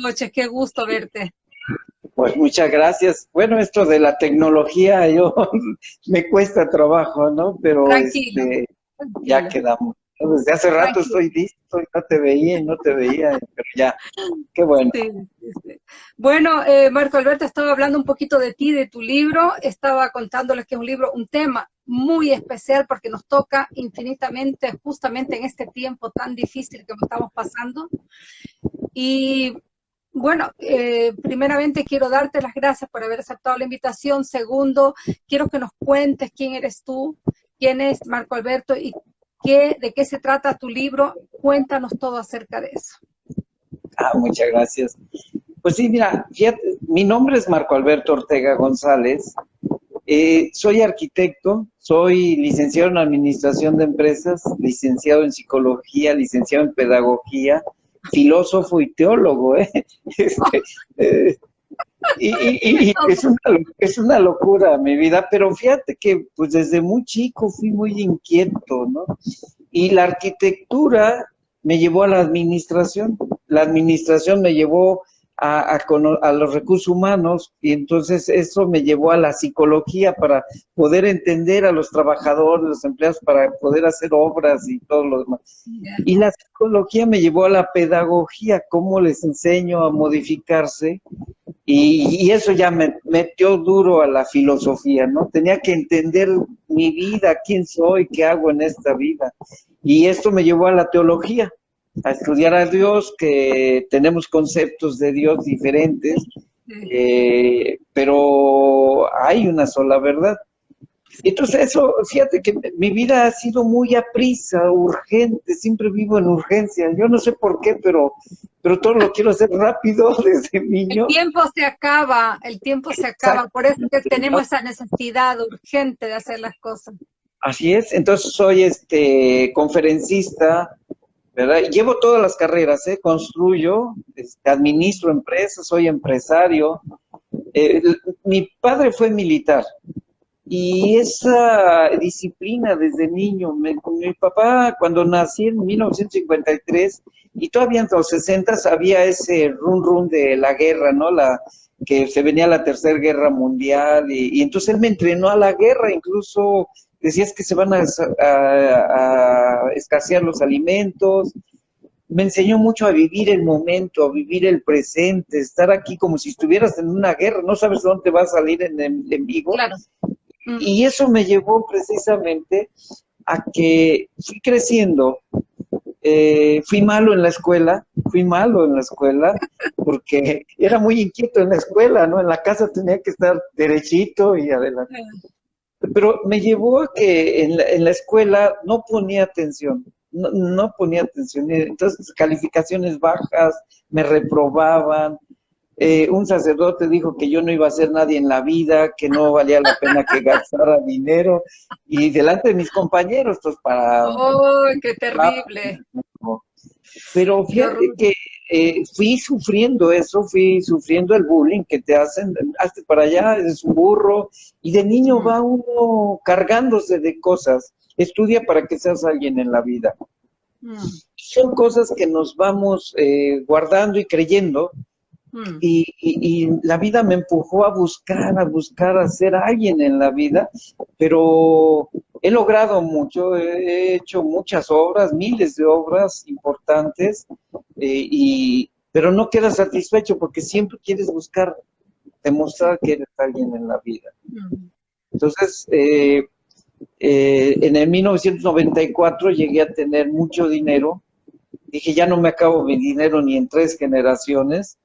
noches, qué gusto verte. Pues muchas gracias. Bueno, esto de la tecnología yo me cuesta trabajo, ¿no? Pero este, ya quedamos. Desde hace rato estoy listo, no te veía, no te veía, pero ya, qué bueno. Bueno, eh, Marco Alberto, estaba hablando un poquito de ti, de tu libro, estaba contándoles que es un libro, un tema muy especial porque nos toca infinitamente, justamente en este tiempo tan difícil que estamos pasando. Y bueno, eh, primeramente quiero darte las gracias por haber aceptado la invitación. Segundo, quiero que nos cuentes quién eres tú, quién es Marco Alberto y qué, de qué se trata tu libro. Cuéntanos todo acerca de eso. Ah, muchas gracias. Pues sí, mira, mi nombre es Marco Alberto Ortega González. Eh, soy arquitecto, soy licenciado en Administración de Empresas, licenciado en Psicología, licenciado en Pedagogía, filósofo y teólogo, ¿eh? Este, eh y, es, una, es, una, locura mi vida, pero fíjate que pues desde muy chico fui muy inquieto, ¿no? Y la arquitectura me llevó a la administración, la administración me llevó a, a, los recursos humanos y entonces eso me llevó a la psicología para poder entender a los trabajadores, los empleados, para poder hacer obras y todo lo demás. Y la psicología me llevó a la pedagogía, cómo les enseño a modificarse y, y eso ya me metió duro a la filosofía, ¿no? Tenía que entender mi vida, quién soy, qué hago en esta vida. Y esto me llevó a la teología a estudiar a Dios, que tenemos conceptos de Dios diferentes, eh, pero hay una sola verdad. Entonces eso, fíjate que mi vida ha sido muy aprisa, urgente, siempre vivo en urgencia. Yo no sé por qué, pero, pero todo lo quiero hacer rápido desde niño. El tiempo se acaba, el tiempo se acaba, por eso que tenemos esa necesidad urgente de hacer las cosas. Así es, entonces soy este conferencista, Llevo todas las carreras, ¿eh? construyo, este, administro empresas, soy empresario. Eh, mi padre fue militar y esa disciplina desde niño, mi papá cuando nací en 1953 y todavía en los 60 había ese run run de la guerra, ¿no? La, que se venía la tercera guerra mundial y entonces él me entrenó a la guerra, incluso decías que se van a, escasear los alimentos. Me enseñó mucho a vivir el momento, a vivir el presente, estar aquí como si estuvieras en una guerra, no sabes dónde va a salir en, en, vivo. Y eso me llevó precisamente a que fui creciendo, eh, fui malo en la escuela, fui malo en la escuela, porque era muy inquieto en la escuela, ¿no? En la casa tenía que estar derechito y adelante pero me llevó a que en la, escuela no ponía atención, no, ponía atención, entonces calificaciones bajas, me reprobaban, eh, un sacerdote dijo que yo no iba a ser nadie en la vida, que no valía la pena que gastara dinero, y delante de mis compañeros, pues para... ¡Oh, qué terrible! Pero fíjate que eh, fui sufriendo eso, fui sufriendo el bullying que te hacen, hazte para allá, es un burro, y de niño va uno cargándose de cosas. Estudia para que seas alguien en la vida. Mm. Son cosas que nos vamos eh, guardando y creyendo, Mm. Y, la vida me empujó a buscar, a buscar a ser alguien en la vida, pero he logrado mucho, he hecho muchas obras, miles de obras importantes, eh, y, pero no quedas satisfecho porque siempre quieres buscar demostrar que eres alguien en la vida. Mm. Entonces, eh, eh, en el 1994 llegué a tener mucho dinero, dije ya no me acabo mi dinero ni en tres generaciones,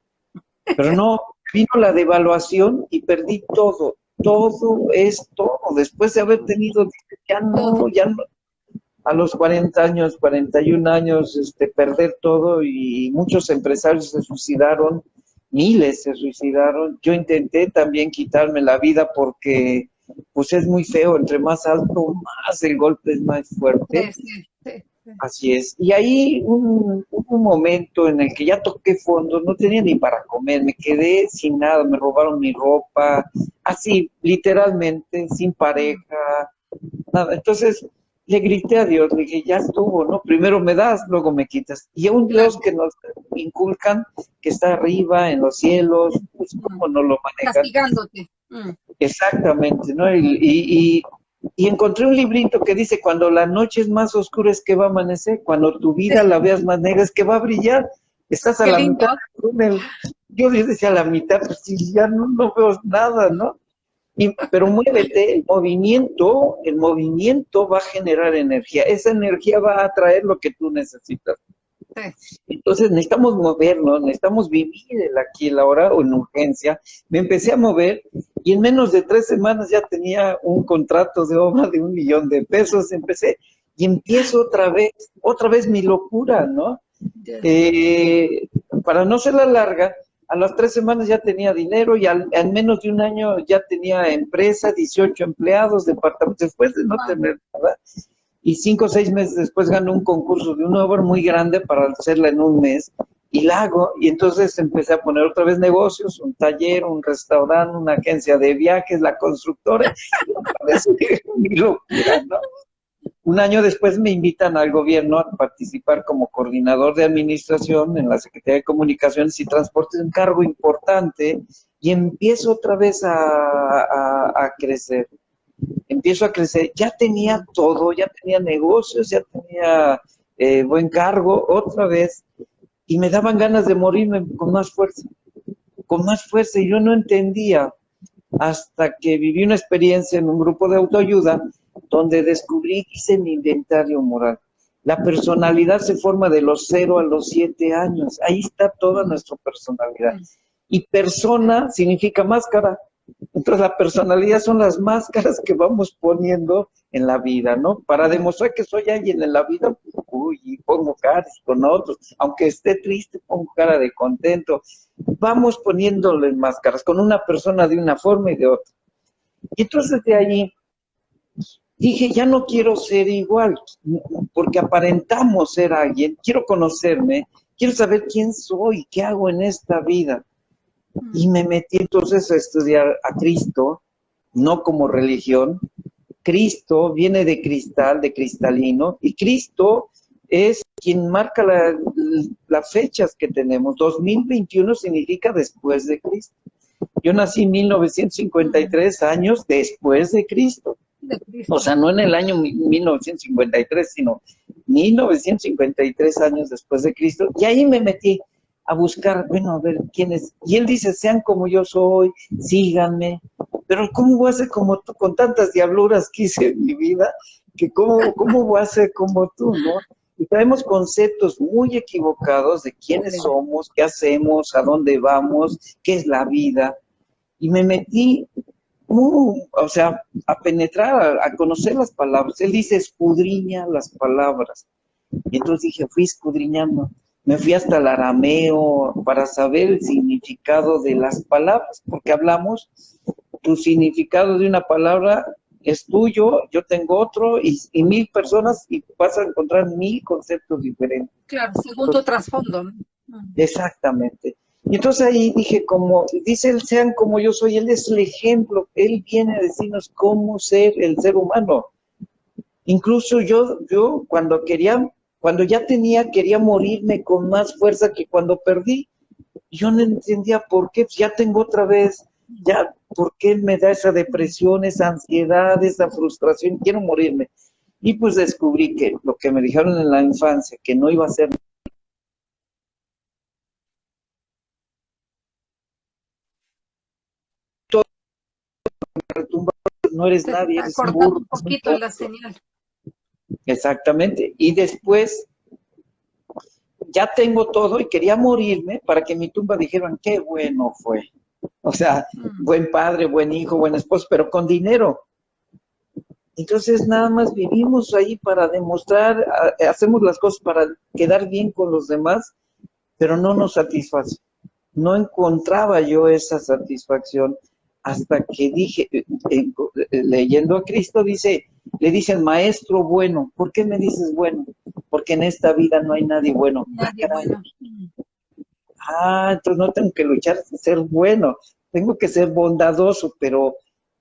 pero no, vino la devaluación y perdí todo, todo esto, después de haber tenido, ya no, ya no, a los 40 años, 41 años, este, perder todo y muchos empresarios se suicidaron, miles se suicidaron. Yo intenté también quitarme la vida porque pues es muy feo, entre más alto, más el golpe es más fuerte. Así es. Y ahí un, un momento en el que ya toqué fondo, no tenía ni para comer, me quedé sin nada, me robaron mi ropa, así, literalmente, sin pareja, nada. Entonces, Le grité a Dios, le dije, ya estuvo, ¿no? Primero me das, luego me quitas. Y a un Dios que nos inculcan, que está arriba en los cielos, pues cómo no lo manejan. Castigándote. Mm. Exactamente, ¿no? Y, y, encontré un librito que dice, cuando la noche es más oscura es que va a amanecer, cuando tu vida la veas más negra es que va a brillar. Estás a la mitad Yo decía a la mitad, pues si ya no, no veo nada, ¿no? pero muévete, el movimiento, el movimiento va a generar energía. Esa energía va a atraer lo que tú necesitas. Entonces necesitamos movernos, necesitamos vivir el aquí, la hora o en urgencia. Me empecé a mover y en menos de tres semanas ya tenía un contrato de obra de un millón de pesos. Empecé y empiezo otra vez, otra vez mi locura, ¿no? Eh, para no ser la larga, a las tres semanas ya tenía dinero y al, en menos de un año ya tenía empresa, 18 empleados, departamentos, después de no tener nada. Y cinco o seis meses después ganó un concurso de una obra muy grande para hacerla en un mes y la hago. Y entonces empecé a poner otra vez negocios, un taller, un restaurante, una agencia de viajes, la constructora. Mi locura, ¿no? Un año después me invitan al gobierno a participar como coordinador de administración en la Secretaría de Comunicaciones y Transportes, un cargo importante, y empiezo otra vez a, crecer. Empiezo a crecer. Ya tenía todo, ya tenía negocios, ya tenía eh, buen cargo, otra vez, y me daban ganas de morirme con más fuerza, con más fuerza, y yo no entendía hasta que viví una experiencia en un grupo de autoayuda donde descubrí, hice mi inventario moral. La personalidad se forma de los 0 a los 7 años. Ahí está toda nuestra personalidad. Y persona significa máscara. Entonces la personalidad son las máscaras que vamos poniendo en la vida, ¿no? Para demostrar que soy alguien en la vida, uy, pongo caras con otros. Aunque esté triste, pongo cara de contento. Vamos poniéndole máscaras con una persona de una forma y de otra. Y entonces de allí dije, ya no quiero ser igual, porque aparentamos ser alguien, quiero conocerme, quiero saber quién soy, qué hago en esta vida. Y me metí entonces a estudiar a Cristo, no como religión. Cristo viene de cristal, de cristalino, y Cristo es quien marca las fechas que tenemos. 2021 significa después de Cristo. Yo nací en 1953 años después de Cristo. O sea, no en el año 1953, sino 1953 años después de Cristo. Y ahí me metí a buscar, bueno, a ver quién es. Y él dice, sean como yo soy, síganme. Pero ¿cómo voy a ser como tú con tantas diabluras que hice en mi vida? Que cómo, cómo voy a ser como tú, ¿no? Y traemos conceptos muy equivocados de quiénes somos, qué hacemos, a dónde vamos, qué es la vida. Y me metí o sea, a penetrar, a, conocer las palabras. Él dice, escudriña las palabras. Y entonces dije, fui escudriñando. Me fui hasta el arameo para saber el significado de las palabras, porque hablamos, tu significado de una palabra es tuyo, yo tengo otro, y, mil personas, y vas a encontrar mil conceptos diferentes. Claro, según tu trasfondo. Exactamente. Y entonces ahí dije, como dice él, sean como yo soy, él es el ejemplo, él viene a decirnos cómo ser el ser humano. Incluso yo, yo cuando quería, cuando ya tenía, quería morirme con más fuerza que cuando perdí. Yo no entendía por qué, pues ya tengo otra vez, ya, ¿por qué me da esa depresión, esa ansiedad, esa frustración? Quiero morirme. Y pues descubrí que lo que me dijeron en la infancia, que no iba a ser no eres nadie, eres un burro. un poquito la señal. Exactamente. Y después ya tengo todo y quería morirme para que mi tumba dijeran qué bueno fue. O sea, mm. buen padre, buen hijo, buen esposo, pero con dinero. Entonces nada más vivimos ahí para demostrar, hacemos las cosas para quedar bien con los demás, pero no nos satisface. No encontraba yo esa satisfacción hasta que dije, eh, eh, leyendo a Cristo, dice, le dicen, maestro bueno, ¿por qué me dices bueno? Porque en esta vida no hay nadie bueno. Nadie bueno. Ah, entonces no tengo que luchar por ser bueno, tengo que ser bondadoso, pero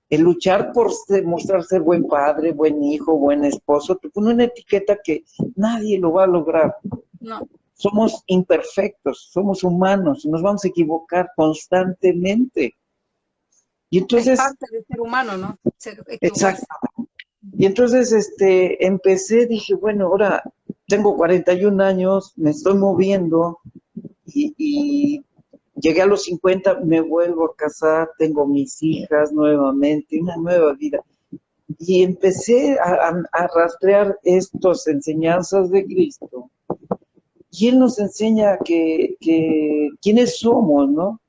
el luchar por demostrar ser buen padre, buen hijo, buen esposo, te pone una etiqueta que nadie lo va a lograr. No. Somos imperfectos, somos humanos, nos vamos a equivocar constantemente. Y entonces... Es parte del ser humano, ¿no? exacto. Y entonces este, empecé, dije, bueno, ahora tengo 41 años, me estoy moviendo y, y llegué a los 50, me vuelvo a casar, tengo mis hijas nuevamente, una nueva vida. Y empecé a, rastrear estas enseñanzas de Cristo. Y Él nos enseña que, quiénes somos, ¿no?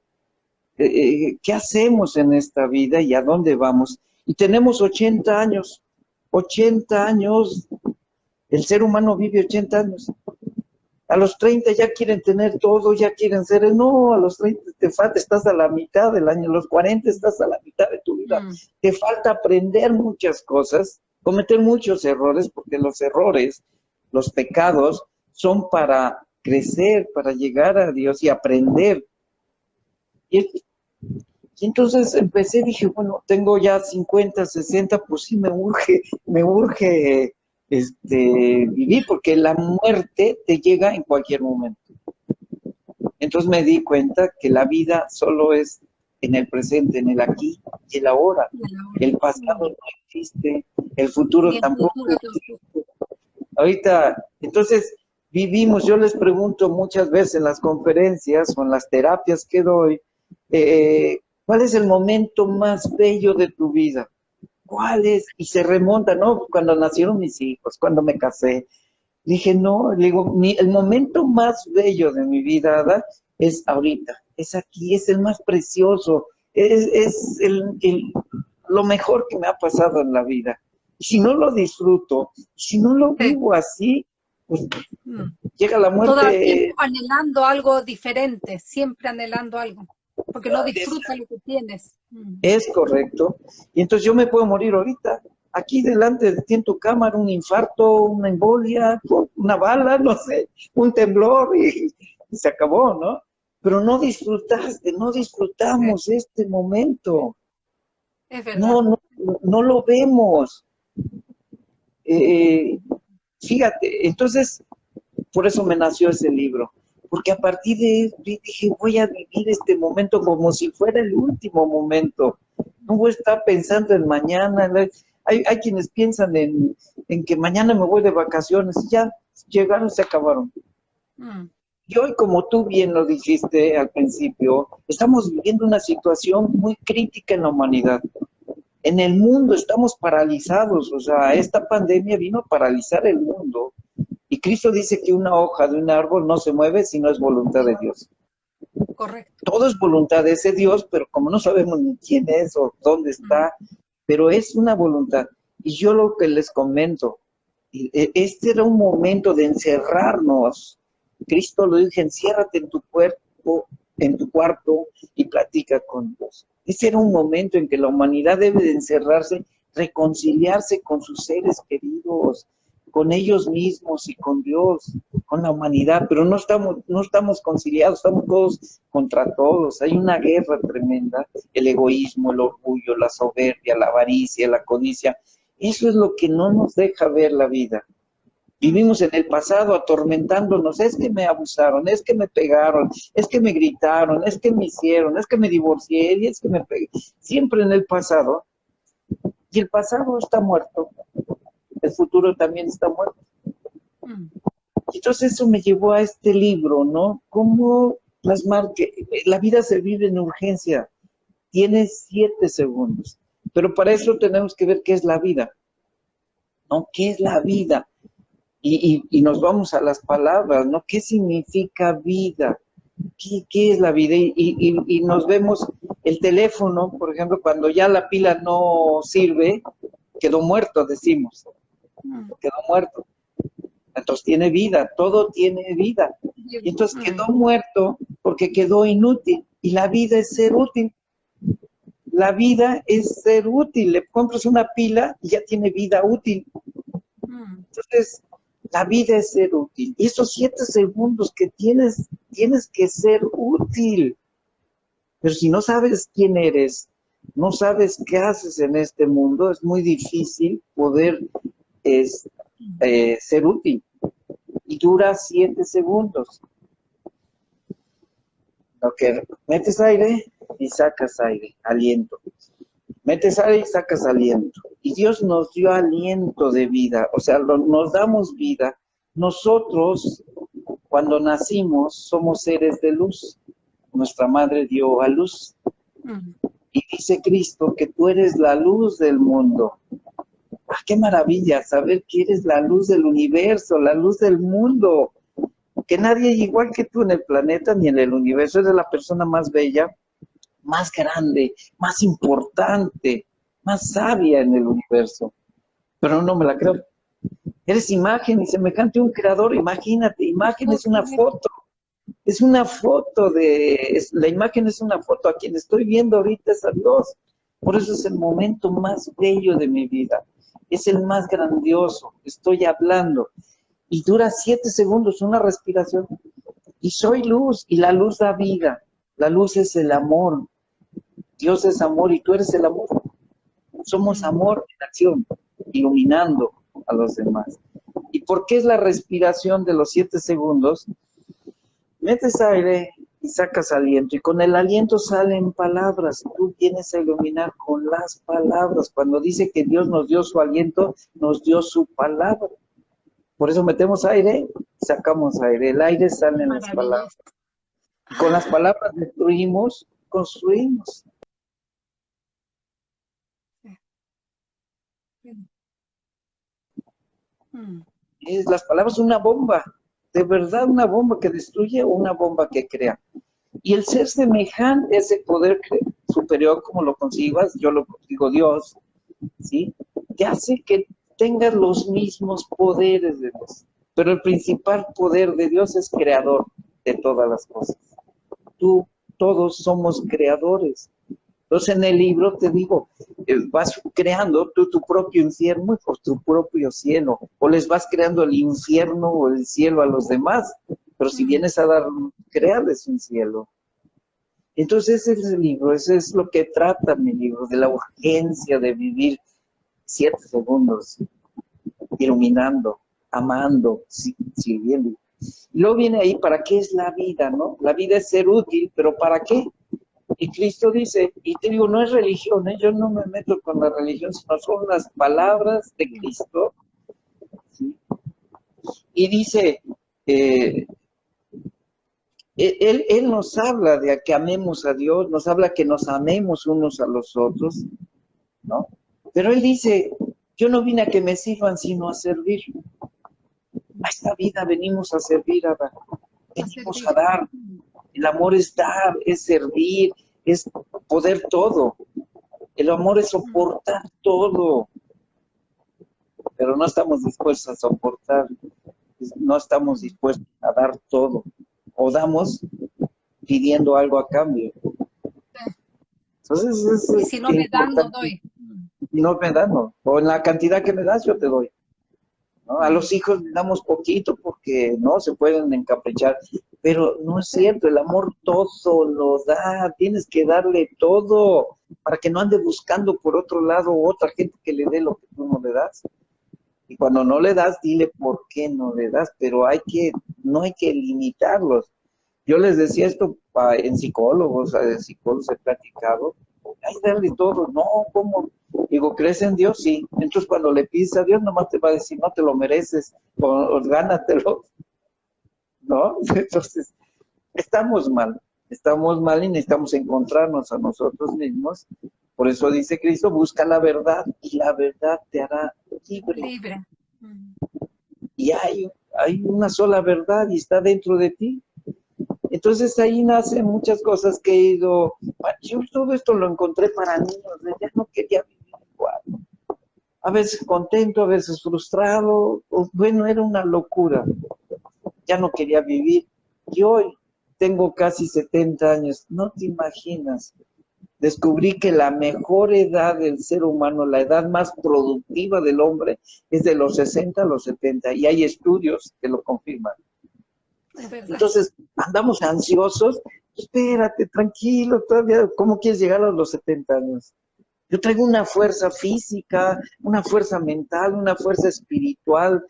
Eh, eh, ¿Qué hacemos en esta vida y a dónde vamos? Y tenemos 80 años, 80 años, el ser humano vive 80 años a los 30 ya quieren tener todo, ya quieren ser, no, a los 30 te falta, estás a la mitad del año, a los 40 estás a la mitad de tu vida, mm. te falta aprender muchas cosas, cometer muchos errores, porque los errores, los pecados, son para crecer, para llegar a Dios y aprender. Y, entonces empecé, dije, bueno, tengo ya 50, 60, pues sí me urge, me urge este, vivir, porque la muerte te llega en cualquier momento. Entonces me di cuenta que la vida solo es en el presente, en el aquí y el ahora. El pasado no existe, el futuro tampoco existe. Ahorita, entonces vivimos, yo les pregunto muchas veces en las conferencias o en las terapias que doy, eh, ¿cuál es el momento más bello de tu vida? ¿cuáles? Y se remonta, ¿no? Cuando nacieron mis hijos, cuando me casé. Dije, no, le digo, el momento más bello de mi vida es ahorita, es aquí, es el más precioso, es, lo mejor que me ha pasado en la vida. Si no lo disfruto, si no lo vivo así, pues mm. llega la muerte. Todo anhelando algo diferente, siempre anhelando algo porque no disfrutas lo que tienes. Mm. Es correcto. Y entonces yo me puedo morir ahorita, aquí delante de ti en tu cámara, un infarto, una embolia, una bala, no sé, un temblor y, se acabó, ¿no? Pero no disfrutaste, no disfrutamos este momento. Es verdad. No, no, no lo vemos. Eh, fíjate, entonces, por eso me nació ese libro porque a partir de eso dije, voy a vivir este momento como si fuera el último momento. No voy a estar pensando en mañana. Hay, quienes piensan en, que mañana me voy de vacaciones. Ya llegaron, se acabaron. Mm. Y hoy, como tú bien lo dijiste al principio, estamos viviendo una situación muy crítica en la humanidad. En el mundo estamos paralizados, o sea, esta pandemia vino a paralizar el mundo y Cristo dice que una hoja de un árbol no se mueve si no es voluntad de Dios. Correcto. Todo es voluntad de ese Dios, pero como no sabemos ni quién es o dónde está, pero es una voluntad. Y yo lo que les comento, e, este era un momento de encerrarnos. Cristo lo dijo, enciérrate en tu cuerpo, en tu cuarto y platica con Dios. Ese era un momento en que la humanidad debe de encerrarse, reconciliarse con sus seres queridos, con ellos mismos y con Dios, con la humanidad, pero no estamos, no estamos conciliados, estamos todos contra todos. Hay una guerra tremenda, el egoísmo, el orgullo, la soberbia, la avaricia, la codicia. Eso es lo que no nos deja ver la vida. Vivimos en el pasado atormentándonos, es que me abusaron, es que me pegaron, es que me gritaron, es que me hicieron, es que me divorcié, y es que me pegué. Siempre en el pasado. Y el pasado está muerto el futuro también está muerto. Mm. Entonces eso me llevó a este libro, ¿no? Cómo plasmar que la vida se vive en urgencia. Tiene siete segundos. Pero para eso tenemos que ver qué es la vida. ¿No? ¿Qué es la vida? Y, nos vamos a las palabras, ¿no? ¿Qué significa vida? ¿Qué, es la vida? Y, y, nos vemos el teléfono, por ejemplo, cuando ya la pila no sirve, quedó muerto, decimos quedó muerto. Entonces tiene vida, todo tiene vida. Y entonces quedó muerto porque quedó inútil. Y la vida es ser útil. La vida es ser útil. Le compras una pila y ya tiene vida útil. Entonces, la vida es ser útil. Y esos siete segundos que tienes, tienes que ser útil. Pero si no sabes quién eres, no sabes qué haces en este mundo, es muy difícil poder es, eh, ser útil. Y dura siete segundos. Lo que metes aire y sacas aire, aliento. Metes aire y sacas aliento. Y Dios nos dio aliento de vida, o sea, nos damos vida. Nosotros, cuando nacimos, somos seres de luz. Nuestra madre dio a luz. Y dice Cristo que tú eres la luz del mundo. ¡Ah, qué maravilla saber que eres la luz del universo, la luz del mundo! Que nadie igual que tú en el planeta ni en el universo. Eres la persona más bella, más grande, más importante, más sabia en el universo. Pero no me la creo. Eres imagen y semejante a un creador. Imagínate, imagen es una foto es una foto de, la imagen es una foto, a quien estoy viendo ahorita es a Dios. Por eso es el momento más bello de mi vida, es el más grandioso, estoy hablando. Y dura siete segundos, una respiración. Y soy luz, y la luz da vida. La luz es el amor. Dios es amor y tú eres el amor. Somos amor en acción, iluminando a los demás. ¿Y por qué es la respiración de los siete segundos? metes aire y sacas aliento, y con el aliento salen palabras, tú tienes que iluminar con las palabras. Cuando dice que Dios nos dio su aliento, nos dio su palabra. Por eso metemos aire sacamos aire. El aire sale en las palabras. con las palabras destruimos, construimos. Es, las palabras una bomba de verdad una bomba que destruye o una bomba que crea. Y el ser semejante, ese poder superior, como lo concibas, yo lo digo Dios, ¿sí? Te hace que tengas los mismos poderes de Dios. Pero el principal poder de Dios es creador de todas las cosas. Tú, todos somos creadores. Entonces en el libro te digo, eh, vas creando tú tu propio infierno o tu propio cielo, o les vas creando el infierno o el cielo a los demás, pero si vienes a dar, crearles un cielo. Entonces ese es el libro, ese es lo que trata mi libro, de la urgencia de vivir siete segundos, iluminando, amando, sirviendo. Y luego viene ahí, ¿para qué es la vida, no? La vida es ser útil, pero ¿para qué? Y Cristo dice, y te digo, no es religión, ¿eh? yo no me meto con la religión, sino son las palabras de Cristo. Y dice, eh, él, él, nos habla de que amemos a Dios, nos habla que nos amemos unos a los otros, ¿no? Pero Él dice, yo no vine a que me sirvan, sino a servir. A esta vida venimos a servir, a, venimos a dar. El amor es dar, es servir, es poder todo. El amor es soportar todo. Pero no estamos dispuestos a soportar, no estamos dispuestos a dar todo. O damos pidiendo algo a cambio. Entonces, y si no me dan, no doy. No me dan, no. O en la cantidad que me das, yo te doy. A los hijos le damos poquito porque no se pueden encaprichar. Pero no es cierto, el amor todo lo da, tienes que darle todo para que no ande buscando por otro lado otra gente que le dé lo que tú no le das. Y cuando no le das, dile por qué no le das, pero hay que, no hay que limitarlos. Yo les decía esto en psicólogos, en psicólogos he platicado, hay darle todo, no, ¿cómo? Digo, ¿crees en Dios? Sí. Entonces cuando le pides a Dios, nomás te va a decir, no te lo mereces, o, o gánatelo. ¿No? Entonces, estamos mal, estamos mal y necesitamos encontrarnos a nosotros mismos. Por eso dice Cristo, busca la verdad y la verdad te hará libre. Libre. Y hay, hay una sola verdad y está dentro de ti. Entonces ahí nacen muchas cosas que he ido, yo todo esto lo encontré para niños, ya no quería vivir igual. A veces contento, a veces frustrado, bueno, era una locura ya no quería vivir. Y hoy tengo casi 70 años, no te imaginas. Descubrí que la mejor edad del ser humano, la edad más productiva del hombre, es de los 60 a los 70, y hay estudios que lo confirman. Entonces, andamos ansiosos, espérate, tranquilo, todavía, ¿cómo quieres llegar a los 70 años? Yo traigo una fuerza física, una fuerza mental, una fuerza espiritual,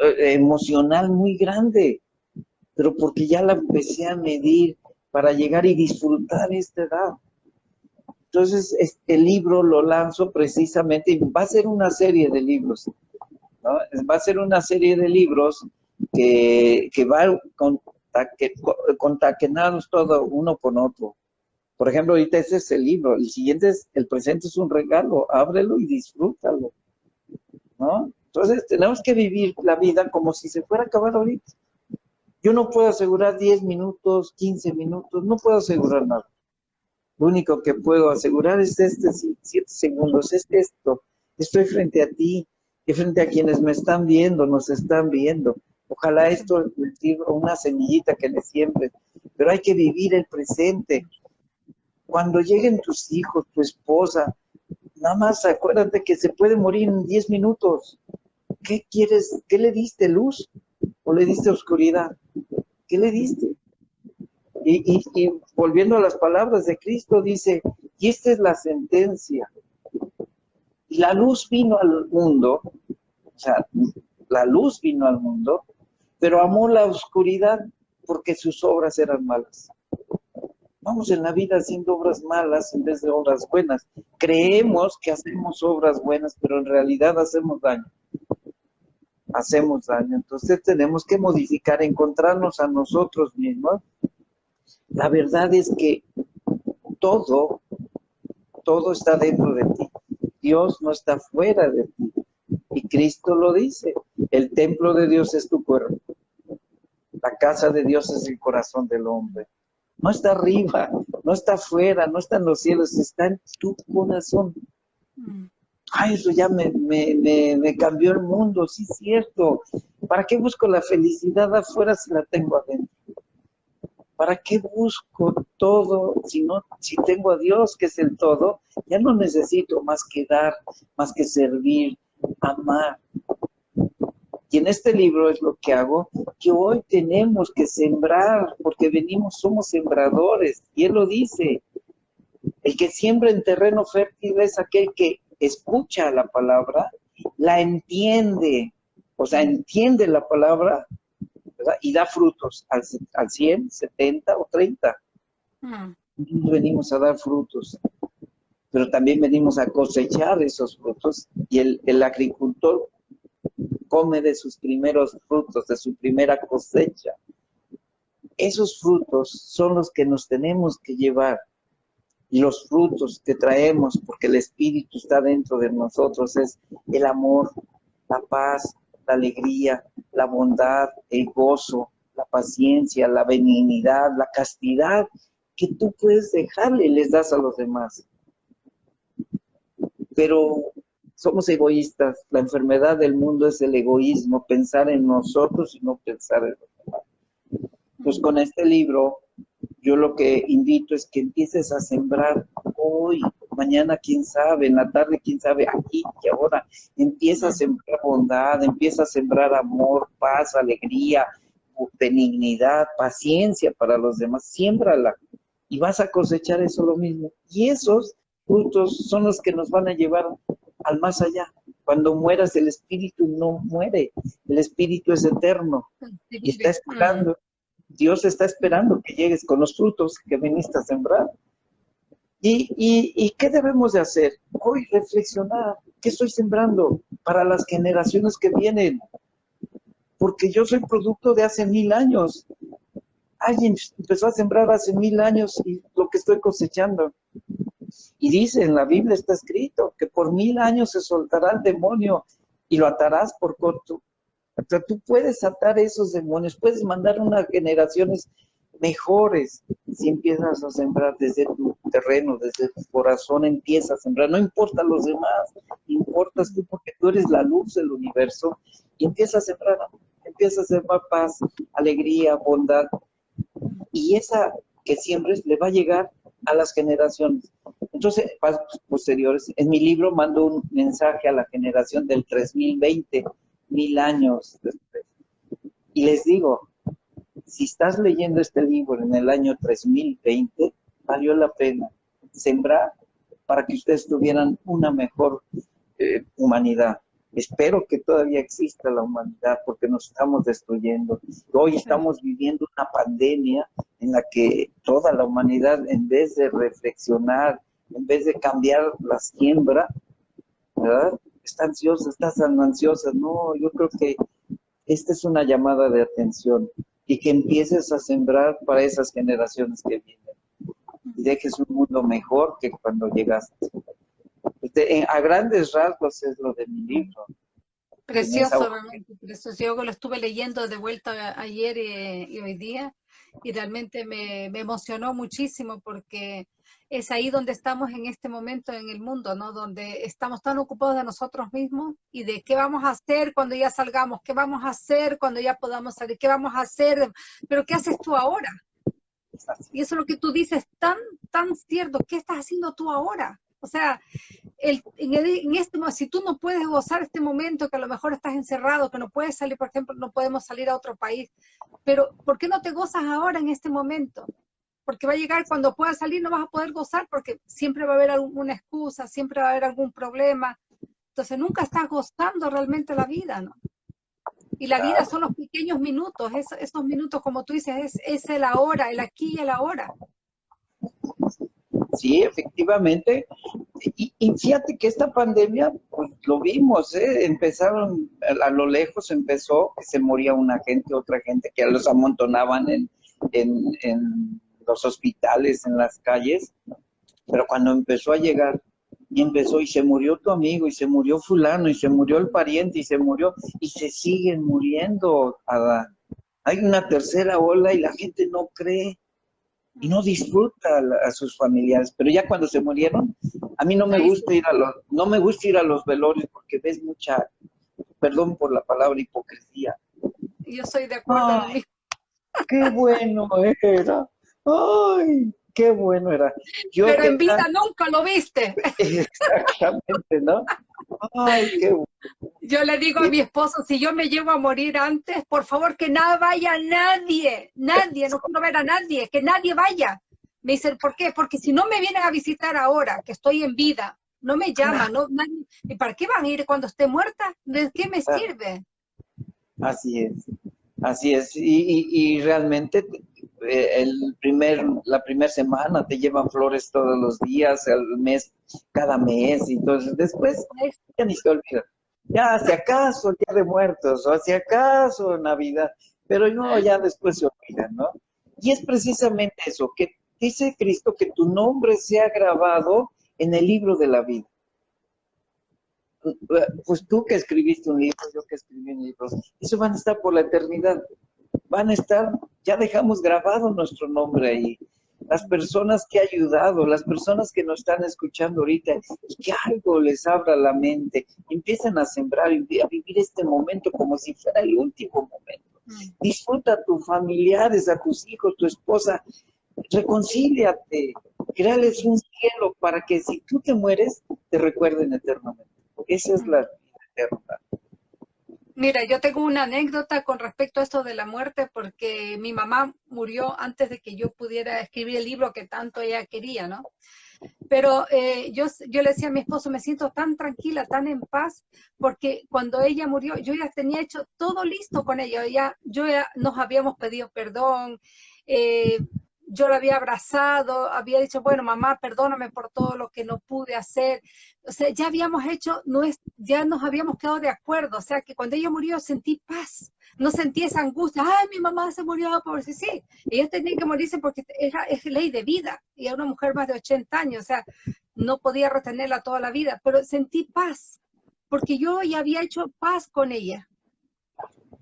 emocional muy grande, pero porque ya la empecé a medir para llegar y disfrutar esta edad. Entonces, este libro lo lanzo precisamente, y va a ser una serie de libros, ¿no? Va a ser una serie de libros que, que va con, contaquenados todo uno con otro. Por ejemplo, ahorita ese es el libro, el siguiente es, el presente es un regalo, ábrelo y disfrútalo, ¿no? Entonces, tenemos que vivir la vida como si se fuera a acabar ahorita. Yo no puedo asegurar 10 minutos, 15 minutos, no puedo asegurar nada. Lo único que puedo asegurar es este 7 segundos, es esto. Estoy frente a ti y frente a quienes me están viendo, nos están viendo. Ojalá esto una semillita que le siembre, pero hay que vivir el presente. Cuando lleguen tus hijos, tu esposa, nada más acuérdate que se puede morir en 10 minutos. ¿Qué quieres? ¿Qué le diste? ¿Luz? ¿O le diste oscuridad? ¿Qué le diste? Y, volviendo a las palabras de Cristo, dice, y esta es la sentencia. La luz vino al mundo, o sea, la luz vino al mundo, pero amó la oscuridad porque sus obras eran malas. Vamos en la vida haciendo obras malas en vez de obras buenas. Creemos que hacemos obras buenas, pero en realidad hacemos daño hacemos daño. Entonces tenemos que modificar, encontrarnos a nosotros mismos. La verdad es que todo, todo está dentro de ti. Dios no está fuera de ti. Y Cristo lo dice. El templo de Dios es tu cuerpo. La casa de Dios es el corazón del hombre. No está arriba, no está afuera, no está en los cielos, está en tu corazón. Mm ay, eso ya me, me, cambió el mundo, sí cierto. ¿Para qué busco la felicidad afuera si la tengo adentro? ¿Para qué busco todo si no, si tengo a Dios que es el todo? Ya no necesito más que dar, más que servir, amar. Y en este libro es lo que hago, que hoy tenemos que sembrar, porque venimos, somos sembradores, y él lo dice. El que siembra en terreno fértil es aquel que escucha la palabra, la entiende, o sea, entiende la palabra y da frutos al, al 100, 70 o 30. Mm. Venimos a dar frutos, pero también venimos a cosechar esos frutos y el, el agricultor come de sus primeros frutos, de su primera cosecha. Esos frutos son los que nos tenemos que llevar y los frutos que traemos, porque el Espíritu está dentro de nosotros, es el amor, la paz, la alegría, la bondad, el gozo, la paciencia, la benignidad, la castidad, que tú puedes dejarle y les das a los demás. Pero somos egoístas, la enfermedad del mundo es el egoísmo, pensar en nosotros y no pensar en los demás. Pues con este libro yo lo que invito es que empieces a sembrar hoy, mañana quién sabe, en la tarde quién sabe, aquí y ahora. Empieza a sembrar bondad, empieza a sembrar amor, paz, alegría, benignidad, paciencia para los demás. Siémbrala y vas a cosechar eso lo mismo. Y esos frutos son los que nos van a llevar al más allá. Cuando mueras, el espíritu no muere, el espíritu es eterno y está esperando Dios está esperando que llegues con los frutos que viniste a sembrar. ¿Y, qué debemos de hacer? Hoy reflexionar, ¿qué estoy sembrando para las generaciones que vienen? Porque yo soy producto de hace mil años. Alguien empezó a sembrar hace mil años y lo que estoy cosechando. Y dice, en la Biblia está escrito que por mil años se soltará el demonio y lo atarás por corto, sea, tú puedes atar esos demonios, puedes mandar unas generaciones mejores si empiezas a sembrar desde tu terreno, desde tu corazón, empiezas a sembrar. No importa los demás, importas tú porque tú eres la luz del universo y empiezas a sembrar, empiezas a sembrar paz, alegría, bondad. Y esa que siembres le va a llegar a las generaciones. Entonces, pasos posteriores, en mi libro mando un mensaje a la generación del 3020 mil años después. Y les digo, si estás leyendo este libro en el año 3020, valió la pena sembrar para que ustedes tuvieran una mejor eh, humanidad. Espero que todavía exista la humanidad porque nos estamos destruyendo. Hoy estamos viviendo una pandemia en la que toda la humanidad, en vez de reflexionar, en vez de cambiar la siembra, ¿verdad? Está ansiosa, está tan ansiosa. No, yo creo que esta es una llamada de atención y que empieces a sembrar para esas generaciones que vienen. Y dejes un mundo mejor que cuando llegaste. Este, a grandes rasgos es lo de mi libro. Precioso, realmente, precioso. Yo lo estuve leyendo de vuelta ayer y, hoy día y realmente me, emocionó muchísimo porque es ahí donde estamos en este momento en el mundo, ¿no? Donde estamos tan ocupados de nosotros mismos y de qué vamos a hacer cuando ya salgamos, qué vamos a hacer cuando ya podamos salir, qué vamos a hacer, pero ¿qué haces tú ahora? Y eso es lo que tú dices, tan, tan cierto, ¿qué estás haciendo tú ahora? O sea, en, este si tú no puedes gozar este momento, que a lo mejor estás encerrado, que no puedes salir, por ejemplo, no podemos salir a otro país, pero ¿por qué no te gozas ahora en este momento? Porque va a llegar cuando puedas salir, no vas a poder gozar porque siempre va a haber alguna excusa, siempre va a haber algún problema. Entonces nunca estás gozando realmente la vida, ¿no? Y la vida son los pequeños minutos, esos, minutos, como tú dices, es, es el ahora, el aquí y el ahora. Sí, efectivamente. Y, fíjate que esta pandemia, pues lo vimos, ¿eh? empezaron, a lo lejos empezó que se moría una gente, otra gente, que los amontonaban en, en, los hospitales, en las calles, pero cuando empezó a llegar, y empezó, y se murió tu amigo, y se murió fulano, y se murió el pariente, y se murió, y se siguen muriendo, Hay una tercera ola y la gente no cree y no disfruta a, sus familiares. Pero ya cuando se murieron, a mí no me gusta ir a los, no me gusta ir a los velorios porque ves mucha, perdón por la palabra, hipocresía. Yo soy de acuerdo. qué bueno era. Ay, qué bueno era. Pero en vida nunca lo viste. Exactamente, ¿no? Ay, qué bueno. Yo le digo a mi esposo, si yo me llevo a morir antes, por favor que nada vaya nadie, nadie, no quiero ver a nadie, que nadie vaya. Me dicen, ¿por qué? Porque si no me vienen a visitar ahora, que estoy en vida, no me llaman, no, ¿y para qué van a ir cuando esté muerta? ¿De qué me sirve? Así es, así es, y, y realmente eh, el primer, la primera semana te llevan flores todos los días, el mes, cada mes, y entonces después ya ni se olvidan. Ya, si acaso el Día de Muertos, o si acaso Navidad, pero no, ya después se olvidan, ¿no? Y es precisamente eso, que dice Cristo que tu nombre sea grabado en el libro de la vida. Pues tú que escribiste un libro, yo que escribí un libro, eso van a estar por la eternidad van a estar, ya dejamos grabado nuestro nombre ahí. Las personas que ha ayudado, las personas que nos están escuchando ahorita, y que algo les abra la mente, empiezan a sembrar a vivir este momento como si fuera el último momento. Mm. Disfruta a tus familiares, a tus hijos, tu esposa, reconcíliate, créales un cielo para que si tú te mueres, te recuerden eternamente. Esa es la vida eterna. Mira, yo tengo una anécdota con respecto a esto de la muerte, porque mi mamá murió antes de que yo pudiera escribir el libro que tanto ella quería, ¿no? Pero eh, yo, yo le decía a mi esposo, me siento tan tranquila, tan en paz, porque cuando ella murió, yo ya tenía hecho todo listo con ella, ya, yo ya nos habíamos pedido perdón, eh, yo la había abrazado, había dicho, bueno, mamá, perdóname por todo lo que no pude hacer. O sea, ya habíamos hecho, no es, ya nos habíamos quedado de acuerdo. O sea, que cuando ella murió sentí paz, no sentí esa angustia. Ay, mi mamá se murió por sí, sí. Ella tenía que morirse porque era, es ley de vida. Y era una mujer más de 80 años, o sea, no podía retenerla toda la vida. Pero sentí paz, porque yo ya había hecho paz con ella.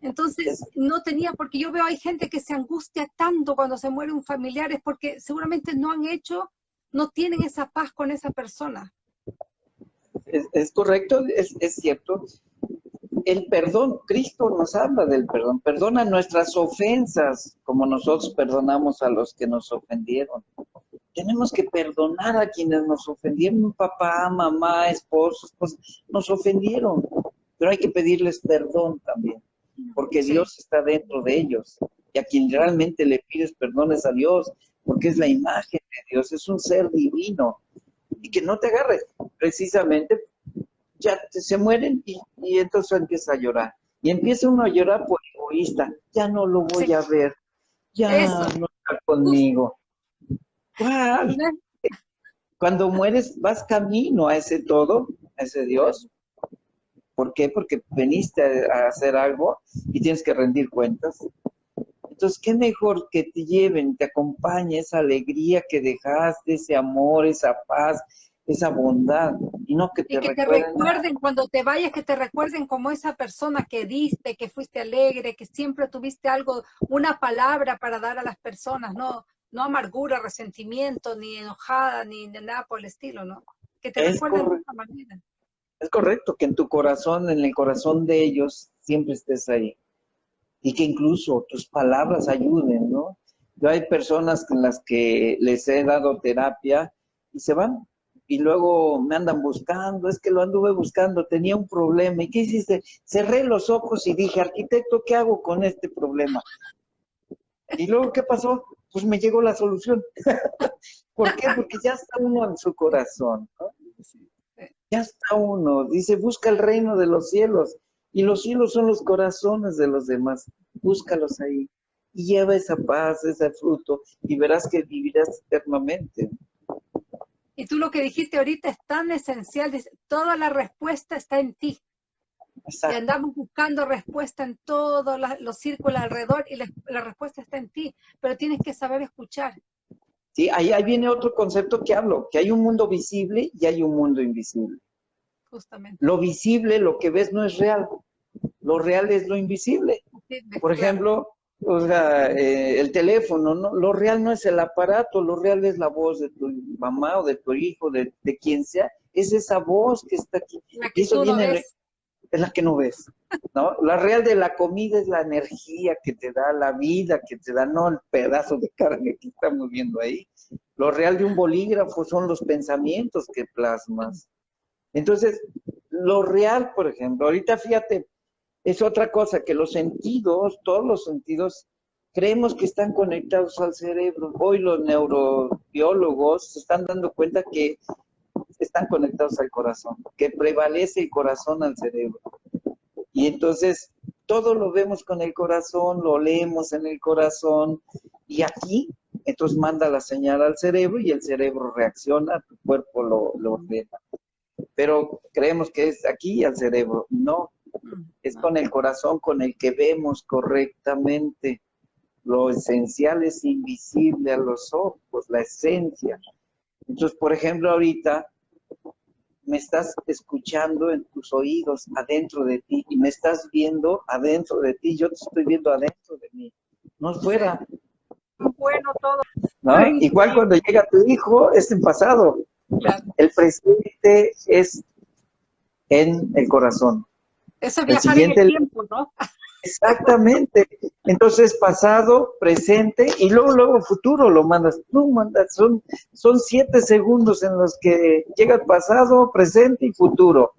Entonces, no tenía, porque yo veo hay gente que se angustia tanto cuando se muere un familiar, es porque seguramente no han hecho, no tienen esa paz con esa persona. Es, correcto, es, es, cierto. El perdón, Cristo nos habla del perdón, perdona nuestras ofensas como nosotros perdonamos a los que nos ofendieron. Tenemos que perdonar a quienes nos ofendieron, papá, mamá, esposos, nos ofendieron, pero hay que pedirles perdón también porque Dios está dentro de ellos. y a quien realmente le pides perdones a Dios, porque es la imagen de Dios, es un ser divino, y que no te agarre, precisamente, ya se mueren y, entonces empieza a llorar. Y empieza uno a llorar por egoísta, ya no lo voy a ver, ya no está conmigo. Cuando mueres, vas camino a ese todo, a ese Dios. ¿Por qué? Porque veniste a hacer algo y tienes que rendir cuentas. Entonces, qué mejor que te lleven, te acompañe esa alegría que dejaste, ese amor, esa paz, esa bondad, y no que te, y que te recuerden cuando te vayas, que te recuerden como esa persona que diste, que fuiste alegre, que siempre tuviste algo, una palabra para dar a las personas, no, no amargura, resentimiento, ni enojada, ni nada por el estilo, ¿no? Que te recuerden de esa manera. Es correcto que en tu corazón, en el corazón de ellos, siempre estés ahí y que incluso tus palabras ayuden, ¿no? Yo hay personas con las que les he dado terapia y se van y luego me andan buscando, es que lo anduve buscando, tenía un problema. ¿Y qué hiciste? Cerré los ojos y dije, arquitecto, ¿qué hago con este problema? Y luego, ¿qué pasó? Pues me llegó la solución. ¿Por qué? Porque ya está uno en su corazón, ¿no? Ya está uno, dice, busca el reino de los cielos y los cielos son los corazones de los demás. Búscalos ahí. Y lleva esa paz, ese fruto, y verás que vivirás eternamente. Y tú lo que dijiste ahorita es tan esencial, toda la respuesta está en ti. Y andamos buscando respuesta en todos los círculos alrededor y la, respuesta está en ti, pero tienes que saber escuchar. Sí, ahí, ahí viene otro concepto que hablo, que hay un mundo visible y hay un mundo invisible. Justamente. Lo visible, lo que ves no es real. Lo real es lo invisible. Por ejemplo, o sea, eh, el teléfono, ¿no? Lo real no es el aparato, lo real es la voz de tu mamá o de tu hijo, de, quien sea. Es esa voz que está aquí. La que eso viene, Es la que no ves, ¿no? La real de la comida es la energía que te da, la vida que te da, no el pedazo de carne que estamos viendo ahí. Lo real de un bolígrafo son los pensamientos que plasmas. Entonces, lo real, por ejemplo, ahorita fíjate, es otra cosa, que los sentidos, todos los sentidos, creemos que están conectados al cerebro. Hoy los neurobiólogos se están dando cuenta que están conectados al corazón, que prevalece el corazón al cerebro. Y entonces todo lo vemos con el corazón, lo leemos en el corazón, y aquí entonces manda la señal al cerebro y el cerebro reacciona, tu cuerpo lo, lo ordena pero creemos que es aquí al cerebro. No, es con el corazón con el que vemos correctamente. Lo esencial es invisible a los ojos, la esencia. Entonces, por ejemplo, ahorita me estás escuchando en tus oídos, adentro de ti, y me estás viendo adentro de ti, yo te estoy viendo adentro de mí, no fuera. Bueno, todo. Igual cuando llega tu hijo, es en pasado. El presente es en el corazón. Eso es viajar en el tiempo, ¿no? Exactamente. Entonces, pasado, presente y luego, luego futuro lo mandas. Tú mandas, son, son siete segundos en los que llega pasado, presente y futuro.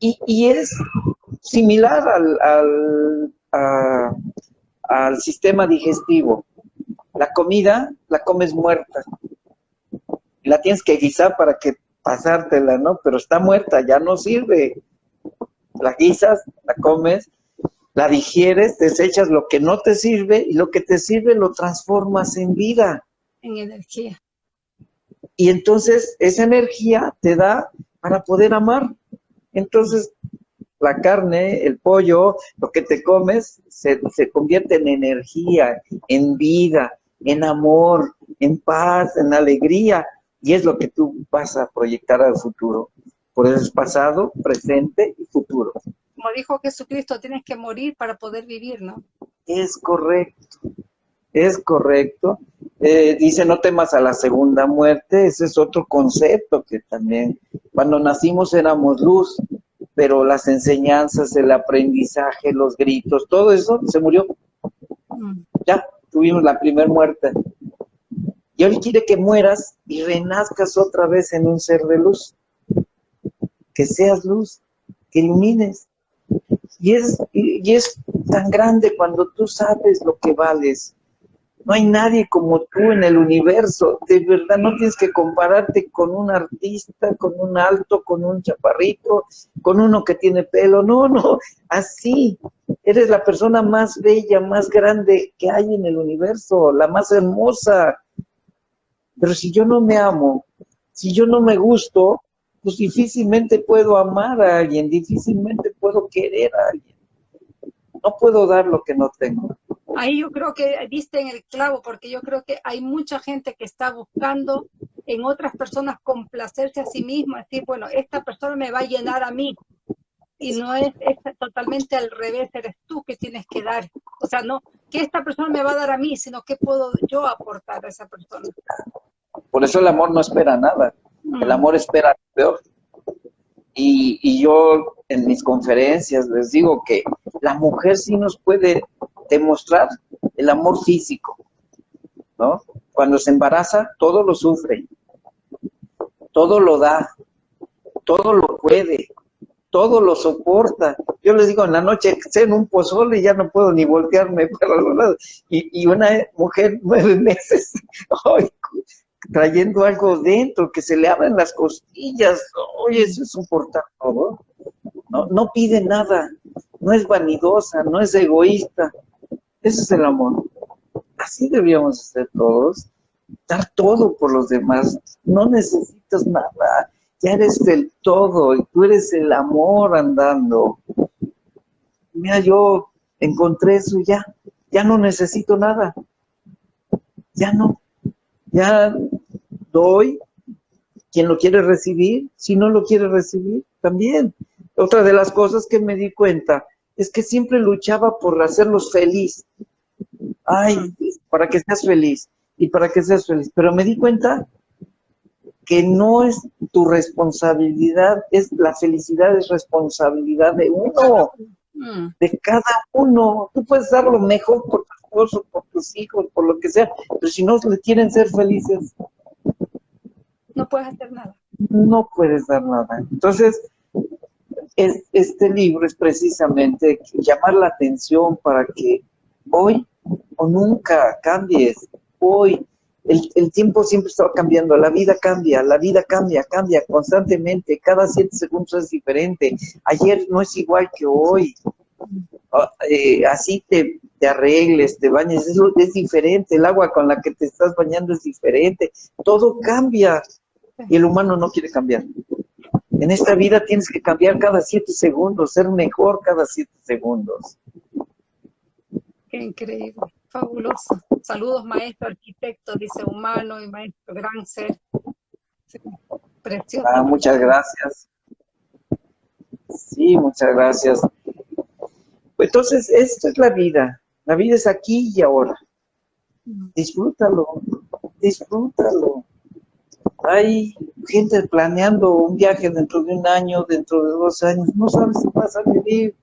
Y, es similar al, al, al sistema digestivo. La comida la comes muerta la tienes que guisar para que pasártela, ¿no? Pero está muerta, ya no sirve. La guisas, la comes, la digieres, desechas lo que no te sirve y lo que te sirve lo transformas en vida. En energía. Y entonces esa energía te da para poder amar. Entonces la carne, el pollo, lo que te comes, se, se convierte en energía, en vida, en amor, en paz, en alegría y es lo que tú vas a proyectar al futuro. Por eso es pasado, presente y futuro. Como dijo Jesucristo, tienes que morir para poder vivir, ¿no? Es correcto, es correcto. Eh, dice, no temas a la segunda muerte, ese es otro concepto que también, cuando nacimos éramos luz, pero las enseñanzas, el aprendizaje, los gritos, todo eso se murió. Mm. Ya, tuvimos la primera muerte. Y hoy quiere que mueras y renazcas otra vez en un ser de luz. Que seas luz, que ilumines. Y es, y es tan grande cuando tú sabes lo que vales. No hay nadie como tú en el universo. De verdad, no tienes que compararte con un artista, con un alto, con un chaparrito, con uno que tiene pelo. No, no, así. Eres la persona más bella, más grande que hay en el universo, la más hermosa. Pero si yo no me amo, si yo no me gusto, pues difícilmente puedo amar a alguien, difícilmente puedo querer a alguien. No puedo dar lo que no tengo. Ahí yo creo que diste en el clavo, porque yo creo que hay mucha gente que está buscando en otras personas complacerse a sí misma, decir, bueno, esta persona me va a llenar a mí, y no es, es, totalmente al revés, eres tú que tienes que dar. O sea, no que esta persona me va a dar a mí, sino que puedo yo aportar a esa persona. Por eso el amor no espera nada. El amor espera lo peor. Y, y, yo en mis conferencias les digo que la mujer sí nos puede demostrar el amor físico, ¿no? Cuando se embaraza, todo lo sufre, todo lo da, todo lo puede, todo lo soporta. Yo les digo, en la noche sé en un pozole y ya no puedo ni voltearme para los lados. Y, y una mujer nueve meses, ay, trayendo algo dentro, que se le abren las costillas, oye, eso es un portador, ¿no? no pide nada, no es vanidosa, no es egoísta, ese es el amor. Así debíamos ser todos, dar todo por los demás, no necesitas nada, ya eres del todo, y tú eres el amor andando. Mira, yo encontré eso ya, ya no necesito nada, ya no, ya doy, quien lo quiere recibir, si no lo quiere recibir, también. Otra de las cosas que me di cuenta es que siempre luchaba por hacerlos feliz. Ay, para que seas feliz y para que seas feliz. Pero me di cuenta que no es tu responsabilidad, es la felicidad es responsabilidad de uno, mm. de cada uno. Tú puedes dar lo mejor por tu esposo, por tus hijos, por lo que sea, pero si no le quieren ser felices, no puedes hacer nada. No puedes dar nada. Entonces, este libro es precisamente llamar la atención para que hoy o nunca cambies. Hoy, el, tiempo siempre está cambiando, la vida cambia, la vida cambia, cambia constantemente, cada siete segundos es diferente. Ayer no es igual que hoy. Ah, eh, así te, arregles, te bañes, es, es diferente, el agua con la que te estás bañando es diferente, todo cambia y el humano no quiere cambiar. En esta vida tienes que cambiar cada siete segundos, ser mejor cada siete segundos. Qué increíble, fabuloso. Saludos, maestro, arquitecto, dice humano y maestro, gran ser. precioso. Ah, muchas gracias. Sí, muchas gracias. Entonces, esto es la vida. La vida es aquí y ahora. Disfrútalo, disfrútalo. Hay gente planeando un viaje dentro de un año, dentro de dos años, no sabes si vas a vivir.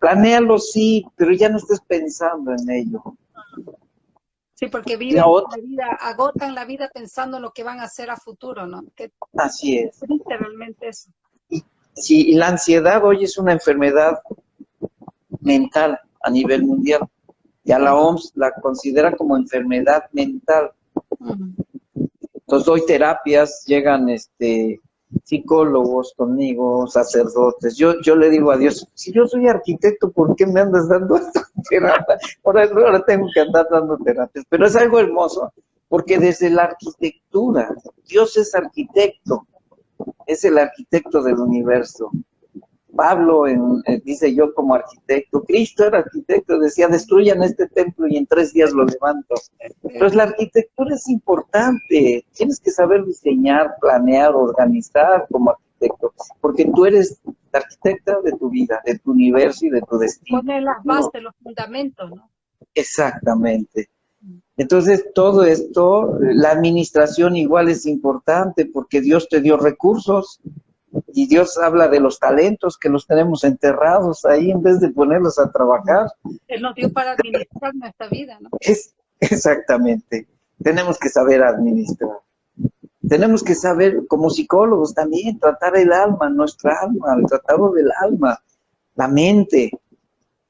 Planéalo, sí, pero ya no estés pensando en ello. Sí, porque vida, la vida, agotan la vida pensando en lo que van a hacer a futuro, ¿no? Así es. Realmente eso. Y, sí, y la ansiedad hoy es una enfermedad mental a nivel mundial. Ya la OMS la considera como enfermedad mental. Entonces doy terapias, llegan este psicólogos conmigo, sacerdotes. Yo, yo le digo a Dios, si yo soy arquitecto, ¿por qué me andas dando esta terapia? Ahora, ahora tengo que andar dando terapias. Pero es algo hermoso, porque desde la arquitectura, Dios es arquitecto, es el arquitecto del universo. Pablo en, eh, dice yo como arquitecto, Cristo era arquitecto, decía destruyan este templo y en tres días lo levanto. Entonces la arquitectura es importante, tienes que saber diseñar, planear, organizar como arquitecto, porque tú eres la arquitecta de tu vida, de tu universo y de tu destino. Poner las bases, los fundamentos, ¿no? Exactamente. Entonces, todo esto, la administración igual es importante porque Dios te dio recursos, y Dios habla de los talentos que los tenemos enterrados ahí en vez de ponerlos a trabajar. Él nos dio para administrar nuestra vida, ¿no? Es, exactamente. Tenemos que saber administrar. Tenemos que saber, como psicólogos también, tratar el alma, nuestra alma, el tratado del alma. la mente.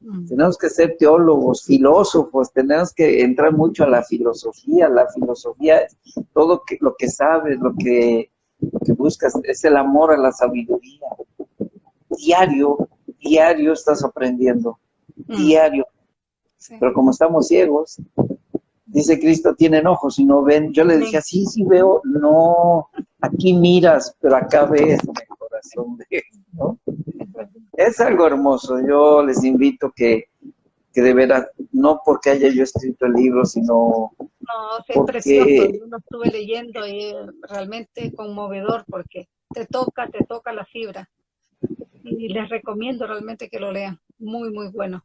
Mm. Tenemos que ser teólogos, filósofos, tenemos que entrar mucho a la filosofía. La filosofía es todo lo que sabes, lo que, buscas, es el amor a la sabiduría. Diario, diario estás aprendiendo, mm. diario. Pero como estamos ciegos, dice Cristo, tienen ojos y no ven. Yo le decía, sí, sí veo, no, aquí miras, pero acá ves, mi corazón ¿no? Es algo hermoso, yo les invito que, que de veras, no porque haya yo escrito el libro, sino... No, es precioso, yo lo estuve leyendo y realmente conmovedor porque te toca, te toca la fibra. Y les recomiendo realmente que lo lean, muy, muy bueno.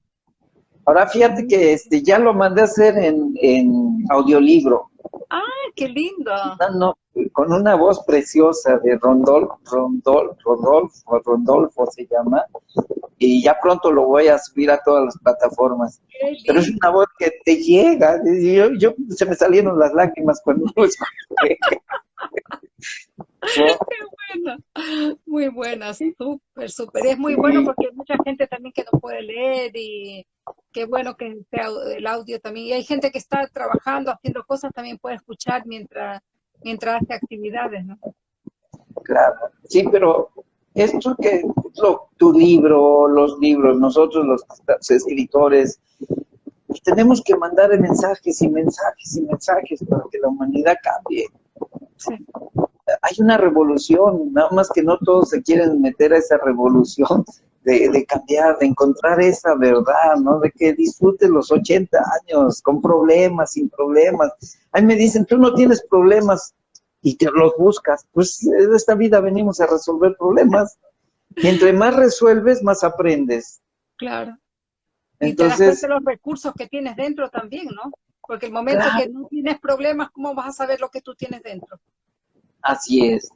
Ahora fíjate que este ya lo mandé a hacer en, en audiolibro. ¡Ah, qué lindo! No, con una voz preciosa de Rondol, Rondol, Rondolfo, Rondolfo se llama, y ya pronto lo voy a subir a todas las plataformas. Pero es una voz que te llega, yo, yo se me salieron las lágrimas cuando lo escuché. Qué buena, muy buena, súper, súper. Es muy bueno porque hay mucha gente también que no puede leer y qué bueno que sea el audio también. Y hay gente que está trabajando, haciendo cosas, también puede escuchar mientras, mientras hace actividades, ¿no? Claro, sí, pero esto que tu libro, los libros, nosotros los escritores, tenemos que mandar mensajes y mensajes y mensajes para que la humanidad cambie. Hay una revolución, nada más que no todos se quieren meter a esa revolución de, cambiar, de encontrar esa verdad, ¿no? De que disfruten los 80 años con problemas, sin problemas. Ahí me dicen, tú no tienes problemas y te los buscas. Pues de esta vida venimos a resolver problemas. Y entre más resuelves, más aprendes. Claro. Entonces, y te los recursos que tienes dentro también, ¿no? Porque el momento que no tienes problemas, ¿cómo vas a saber lo que tú tienes dentro? Así es.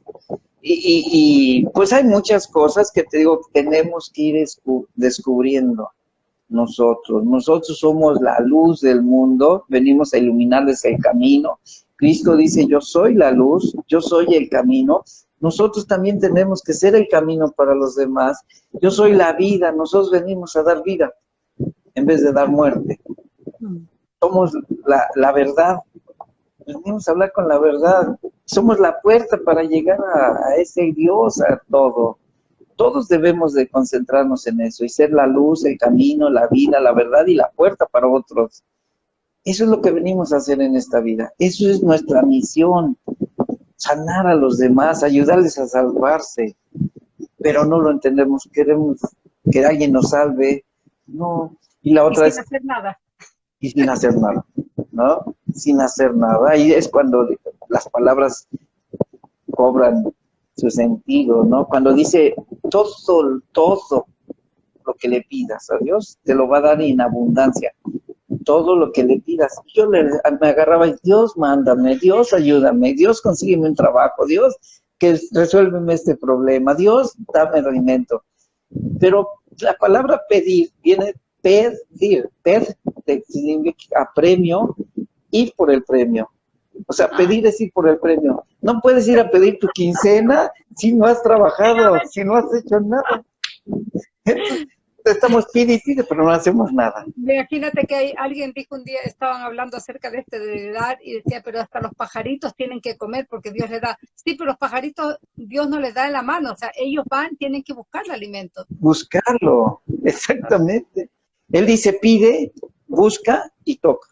Y, pues hay muchas cosas que te digo, tenemos que ir descubriendo nosotros. Nosotros somos la luz del mundo, venimos a iluminarles el camino. Cristo dice, yo soy la luz, yo soy el camino. Nosotros también tenemos que ser el camino para los demás. Yo soy la vida, nosotros venimos a dar vida en vez de dar muerte. Mm. Somos la, la verdad, venimos a hablar con la verdad. Somos la puerta para llegar a, ese Dios, a todo. Todos debemos de concentrarnos en eso y ser la luz, el camino, la vida, la verdad y la puerta para otros. Eso es lo que venimos a hacer en esta vida. Eso es nuestra misión. Sanar a los demás, ayudarles a salvarse. Pero no lo entendemos. Queremos que alguien nos salve. No. Y la otra y sin hacer nada. Y sin hacer nada. Sin hacer nada. Ahí es cuando las palabras cobran su sentido, ¿no? Cuando dice todo, todo lo que le pidas a Dios, te lo va a dar en abundancia. Todo lo que le pidas. Yo le, me agarraba y Dios, mándame, Dios, ayúdame, Dios, consígueme un trabajo, Dios, que resuélveme este problema, Dios, dame alimento. Pero la palabra pedir viene pedir, pedir significa premio, ir por el premio. O sea, pedir es ir por el premio. No puedes ir a pedir tu quincena si no has trabajado, si no has hecho nada. Estamos pide y pide, pero no hacemos nada. Imagínate que hay, alguien dijo un día, estaban hablando acerca de este de dar y decía, pero hasta los pajaritos tienen que comer porque Dios les da. Sí, pero los pajaritos Dios no les da en la mano, o sea, ellos van, tienen que buscar el alimento. Buscarlo, exactamente. Él dice, pide, busca y toca.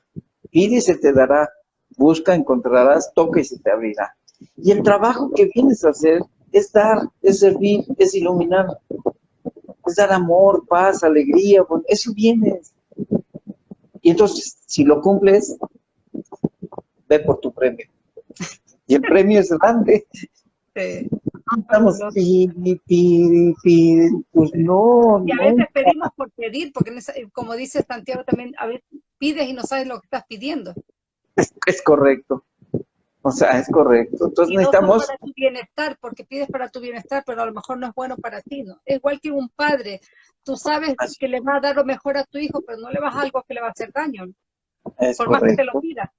Pide y se te dará, busca, encontrarás, toca y se te abrirá. Y el trabajo que vienes a hacer es dar, es servir, es iluminar, es dar amor, paz, alegría, eso vienes. Y entonces, si lo cumples, ve por tu premio. Y el premio es grande. Sí. Estamos pues no. Y a veces pedimos por pedir, porque como dice Santiago también, a veces pides y no sabes lo que estás pidiendo. Es, correcto. O sea, es correcto. Entonces necesitamos... para tu bienestar, porque pides para tu bienestar, pero a lo mejor no es bueno para ti, ¿no? Es igual que un padre. Tú sabes que le va a dar lo mejor a tu hijo, pero no le vas a algo que le va a hacer daño. por más que te lo pida.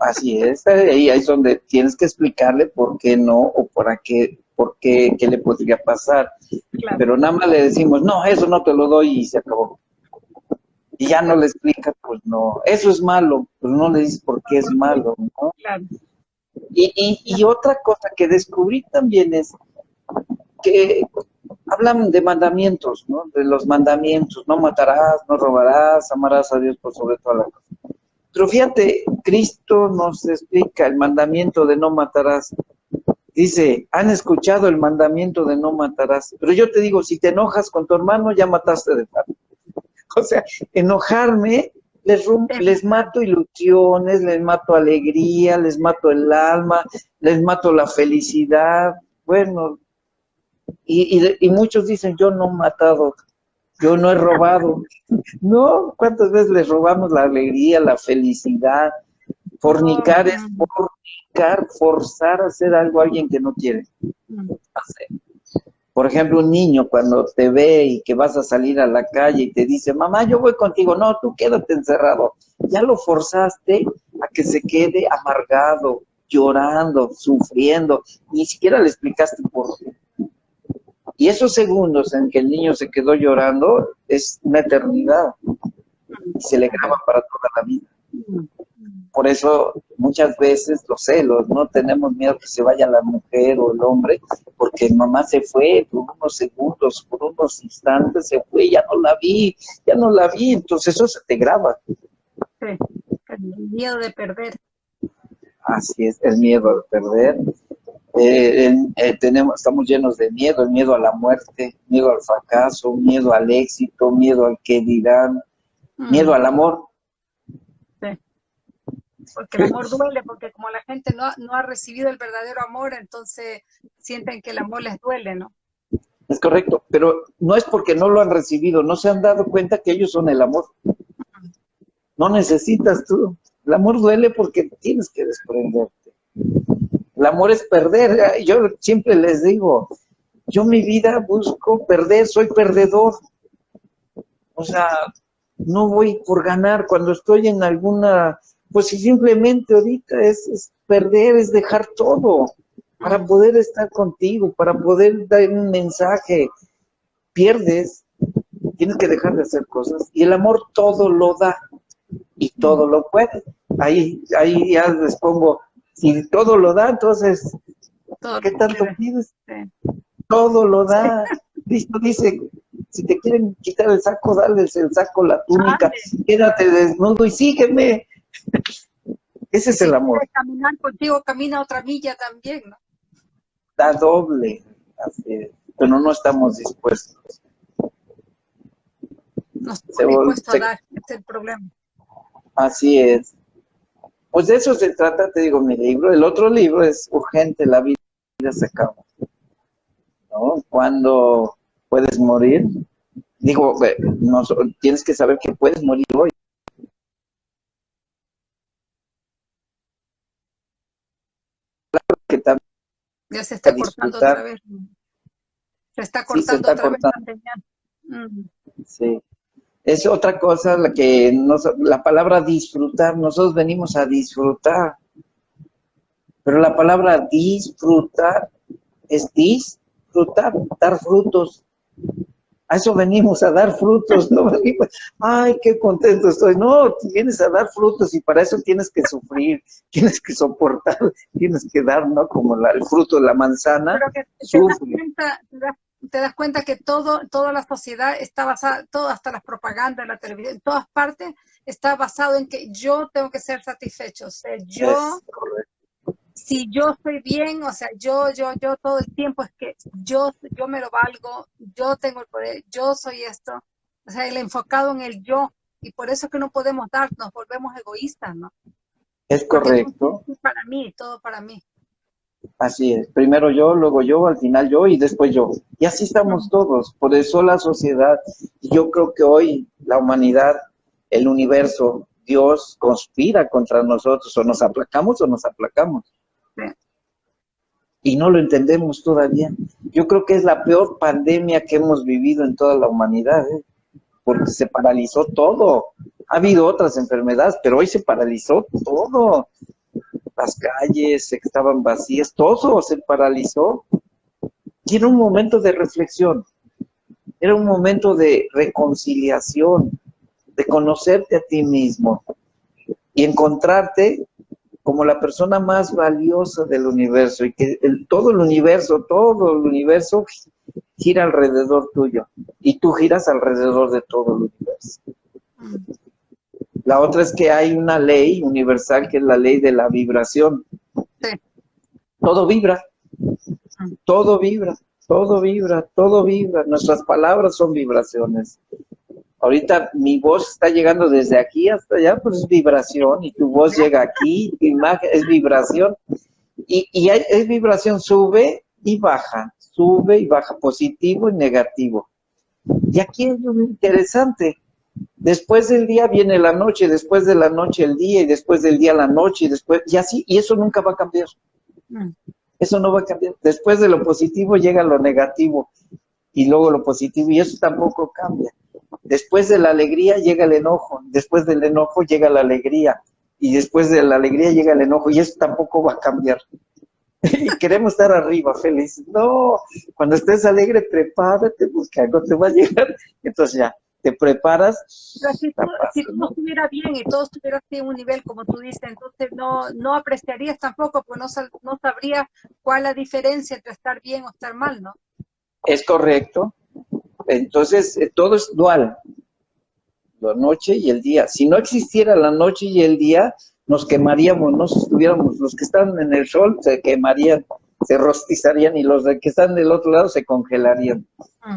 Así es. Ahí es donde tienes que explicarle por qué no o para qué por qué, qué le podría pasar. Pero nada más le decimos, no, eso no te lo doy y se acabó. Y ya no le explica, pues no, eso es malo, pues no le dices por qué es malo, ¿no? Y, y, y otra cosa que descubrí también es que hablan de mandamientos, ¿no? De los mandamientos, no matarás, no robarás, amarás a Dios por sobre todas las cosas. Pero fíjate, Cristo nos explica el mandamiento de no matarás. Dice, han escuchado el mandamiento de no matarás. Pero yo te digo, si te enojas con tu hermano, ya mataste de parte. O sea, enojarme, les, les mato ilusiones, les mato alegría, les mato el alma, les mato la felicidad. Bueno, y, y, muchos dicen, yo no he matado, yo no he robado. No, ¿cuántas veces les robamos la alegría, la felicidad? Fornicar es fornicar, forzar a hacer algo a alguien que no quiere hacer. Por ejemplo, un niño cuando te ve y que vas a salir a la calle y te dice, mamá, yo voy contigo. No, tú quédate encerrado. Ya lo forzaste a que se quede amargado, llorando, sufriendo. Ni siquiera le explicaste por qué. Y esos segundos en que el niño se quedó llorando es una eternidad y se le graba para toda la vida. Por eso muchas veces los celos, no tenemos miedo que se vaya la mujer o el hombre, porque mamá se fue por unos segundos, por unos instantes, se fue, ya no la vi, ya no la vi, entonces eso se te graba. Sí, el miedo de perder. Así es, el miedo de perder. Eh, eh, tenemos, estamos llenos de miedo, el miedo a la muerte, miedo al fracaso, miedo al éxito, miedo al que dirán, mm. miedo al amor. Porque el amor duele, porque como la gente no, no ha recibido el verdadero amor, entonces sienten que el amor les duele, ¿no? Es correcto, pero no es porque no lo han recibido, no se han dado cuenta que ellos son el amor. No necesitas tú. El amor duele porque tienes que desprenderte. El amor es perder. Yo siempre les digo, yo mi vida busco perder, soy perdedor. O sea, no voy por ganar. Cuando estoy en alguna, pues simplemente ahorita es, perder, es dejar todo para poder estar contigo, para poder dar un mensaje. Pierdes, tienes que dejar de hacer cosas. Y el amor todo lo da y todo lo puede. Ahí, ahí ya les pongo si todo lo da, entonces, ¿qué tanto pides? Todo lo da. Cristo dice, si te quieren quitar el saco, dale el saco, la túnica, quédate desnudo y sígueme. Ese es el amor. caminar contigo, camina otra milla también, ¿no? Da doble, pero no estamos dispuestos. No estamos dispuestos a dar, es el problema. Así es. Pues de eso se trata, te digo, mi libro. El otro libro es Urgente, la vida se acaba. ¿No? Cuando puedes morir, digo, no, tienes que saber que puedes morir hoy. Que ya se está cortando otra vez. Se está cortando otra vez Sí. Es otra cosa la que nos, la palabra disfrutar, nosotros venimos a disfrutar, pero la palabra disfrutar es disfrutar, dar frutos. A eso venimos, a dar frutos, no venimos, ay, qué contento estoy. No, vienes a dar frutos y para eso tienes que sufrir, tienes que soportar, tienes que dar, ¿no? Como el fruto de la manzana, te das cuenta que todo, toda la sociedad está basada, todo, hasta las propagandas, la televisión, en todas partes, está basado en que yo tengo que ser satisfecho. O sea, yo, si yo estoy bien, o sea, yo, yo, yo todo el tiempo es que yo, yo me lo valgo, yo tengo el poder, yo soy esto. O sea, el enfocado en el yo. Y por eso es que no podemos dar, nos volvemos egoístas, ¿no? Es correcto. para mí, todo para mí. Así es, primero yo, luego yo, al final yo y después yo. Y así estamos todos, por eso la sociedad, yo creo que hoy la humanidad, el universo, Dios conspira contra nosotros, o nos aplacamos o nos aplacamos. Y no lo entendemos todavía. Yo creo que es la peor pandemia que hemos vivido en toda la humanidad, ¿eh? porque se paralizó todo. Ha habido otras enfermedades, pero hoy se paralizó todo las calles estaban vacías, todo se paralizó. Y un momento de reflexión, era un momento de reconciliación, de conocerte a ti mismo y encontrarte como la persona más valiosa del universo y que todo el universo, todo el universo gira alrededor tuyo y tú giras alrededor de todo el universo. La otra es que hay una ley universal que es la ley de la vibración. Todo vibra, todo vibra, todo vibra, todo vibra. Nuestras palabras son vibraciones. Ahorita mi voz está llegando desde aquí hasta allá, pues es vibración, y tu voz llega aquí, tu imagen es vibración, y, y es vibración, sube y baja, sube y baja, positivo y negativo. Y aquí es lo interesante, después del día viene la noche, después de la noche el día, y después del día la noche, y después, y así, y eso nunca va a cambiar. Mm. Eso no va a cambiar. Después de lo positivo llega lo negativo, y luego lo positivo, y eso tampoco cambia. Después de la alegría llega el enojo, después del enojo llega la alegría, y después de la alegría llega el enojo, y eso tampoco va a cambiar. y queremos estar arriba, feliz. No, cuando estés alegre, prepárate, porque algo te va a llegar. Entonces ya, te preparas. si, todo estuviera bien y todo estuviera así en un nivel, como tú dices, entonces no, no apreciarías tampoco, pues no, no sabrías cuál es la diferencia entre estar bien o estar mal, ¿no? Es correcto. Entonces, eh, todo es dual, la noche y el día. Si no existiera la noche y el día, nos quemaríamos, no estuviéramos, los que están en el sol se quemarían, se rostizarían y los que están del otro lado se congelarían.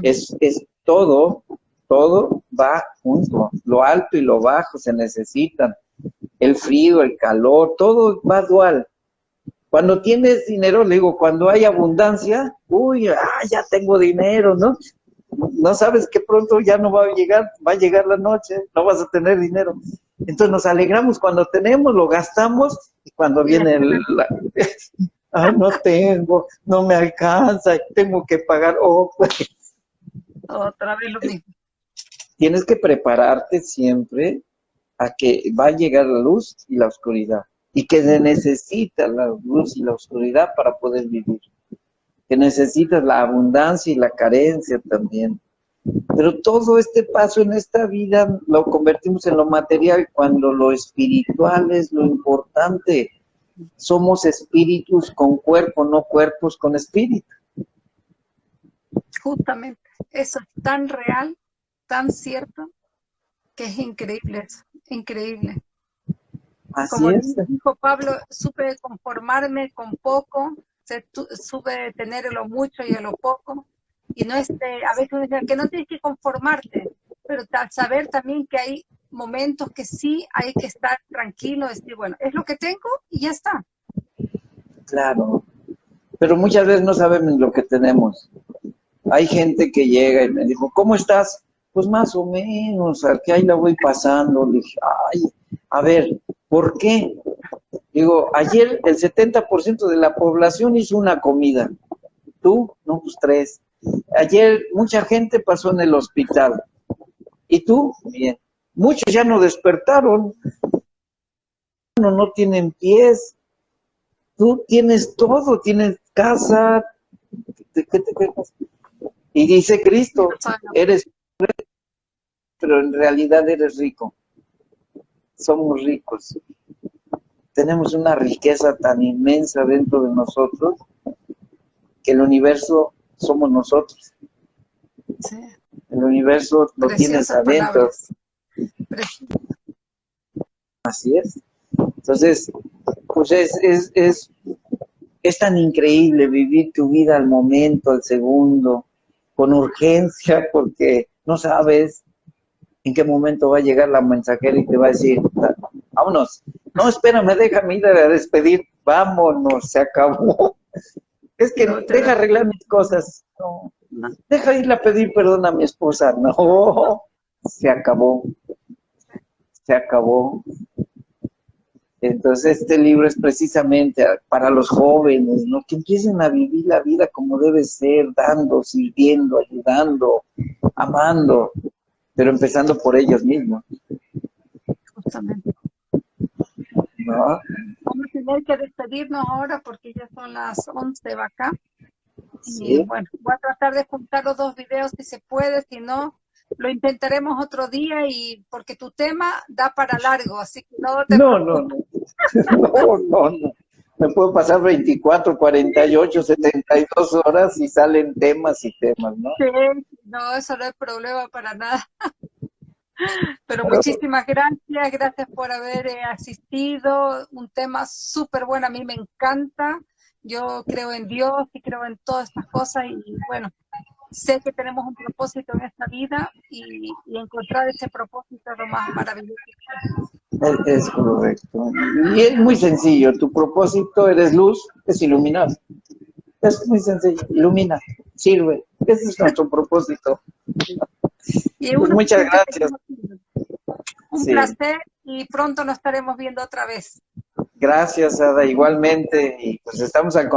Es, es todo, todo va junto, lo alto y lo bajo se necesitan, el frío, el calor, todo va dual. Cuando tienes dinero, le digo, cuando hay abundancia, uy, ah, ya tengo dinero, ¿no? No sabes que pronto ya no va a llegar, va a llegar la noche, no vas a tener dinero. Entonces nos alegramos cuando tenemos, lo gastamos, y cuando viene el... ah, no tengo, no me alcanza, tengo que pagar, oh, pues. Otra vez lo mismo. Tienes que prepararte siempre a que va a llegar la luz y la oscuridad, y que se necesita la luz y la oscuridad para poder vivir, que necesitas la abundancia y la carencia también, pero todo este paso en esta vida lo convertimos en lo material cuando lo espiritual es lo importante. Somos espíritus con cuerpo, no cuerpos con espíritu. Justamente, eso es tan real, tan cierto, que es increíble eso, increíble. Como dijo Pablo, supe conformarme con poco, supe tener lo mucho y lo poco, y no este, a veces uno dice que no tienes que conformarte, pero saber también que hay momentos que sí hay que estar tranquilo, decir, bueno, es lo que tengo y ya está. Claro, pero muchas veces no sabemos lo que tenemos. Hay gente que llega y me dijo, ¿cómo estás? Pues más o menos, que ahí la voy pasando. Le dije, ay, a ver, ¿por qué? Digo, ayer el 70% de la población hizo una comida. ¿Tú? No, pues tres. Ayer mucha gente pasó en el hospital. ¿Y tú? Bien. Muchos ya no despertaron. No, no tienen pies. Tú tienes todo, tienes casa. ¿Qué te Y dice Cristo, eres pero en realidad eres rico. Somos ricos. Tenemos una riqueza tan inmensa dentro de nosotros que el universo somos nosotros. El universo lo tienes adentro. Así es. Entonces, pues es, es, es, es tan increíble vivir tu vida al momento, al segundo, con urgencia, porque no sabes en qué momento va a llegar la mensajera y te va a decir, vámonos. No, espérame, déjame ir a despedir. Vámonos, se acabó. Es que no, deja arreglar mis cosas. No, deja irle a pedir perdón a mi esposa. No, se acabó. Se acabó. Entonces este libro es precisamente para los jóvenes, ¿no? Que empiecen a vivir la vida como debe ser, dando, sirviendo, ayudando, amando, pero empezando por ellos mismos. Justamente. Vamos a tener que despedirnos ahora porque ya son las 11 de acá. Y bueno, voy a tratar de juntar los dos videos si se puede, si no, lo intentaremos otro día y porque tu tema da para largo, así que no te No, no, no. no, no, no. Me puedo pasar 24, 48, 72 horas y salen temas y temas, ¿no? Sí, no, eso no es problema para nada. Pero muchísimas gracias, gracias por haber eh, asistido. Un tema súper bueno, a mí me encanta. Yo creo en Dios y creo en todas estas cosas y bueno, sé que tenemos un propósito en esta vida y, encontrar ese propósito es lo más maravilloso. Es, correcto. Y es muy sencillo, tu propósito, eres luz, es iluminar. Es muy sencillo, ilumina, sirve. Ese es nuestro propósito. Pues muchas gracias. Un placer y pronto nos estaremos viendo otra vez. Gracias, Ada, igualmente. Y pues estamos en,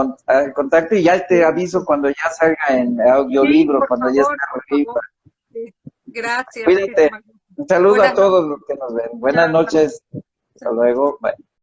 contacto y ya te aviso cuando ya salga en audiolibro, cuando ya esté arriba. Gracias. Cuídate. Un saludo a todos los que nos ven. Buenas noches. Hasta luego. Bye.